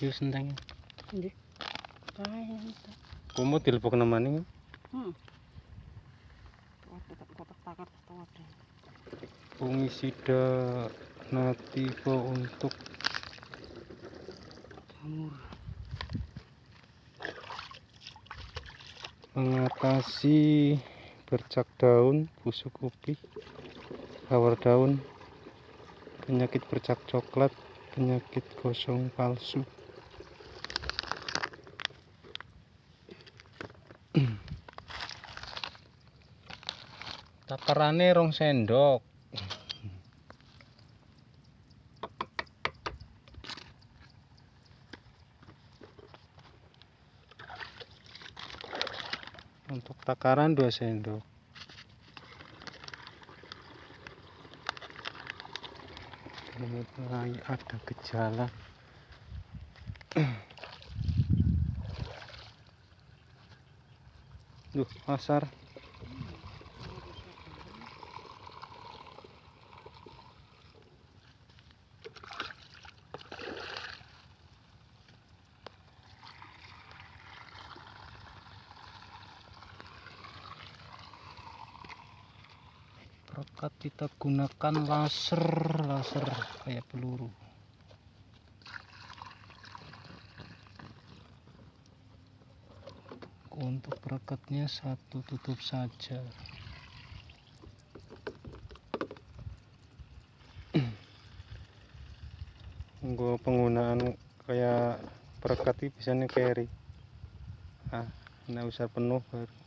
Iki senteng. Nggih. Kae dilebok. Hmm. Fungisida nativa untuk Jamur. mengatasi bercak daun, busuk kopi, hawar daun, penyakit bercak coklat, penyakit gosong palsu. Takarane rong sendok. Untuk takaran 2 sendok. Mulai ada gejala. Duh, pasar. Perekat kita gunakan laser, laser kayak peluru. Untuk perekatnya satu tutup saja. Gue penggunaan kayak perekat ini biasanya carry. Ah, nggak usah penuh baru.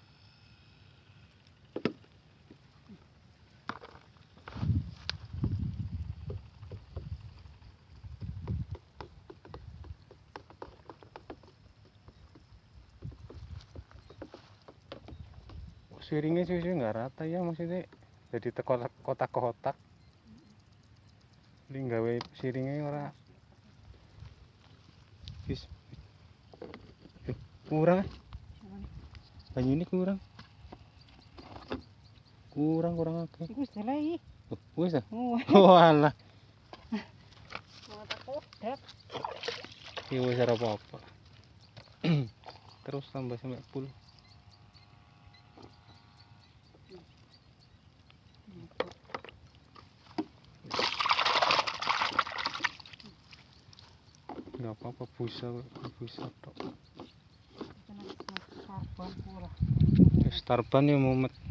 Siringnya sih sih nggak rata ya maksudnya. Jadi tekotak kotak-kotak. Ini gawe siringnya ora. Eh, kurang. Banyu ini kurang. Kurang kurang akeh. Iku wis. Oh, wis ah? Oh, walah iki wis ora apa-apa. Terus tambah sampai full nggak apa-apa busa busa tok. Starban ya mumet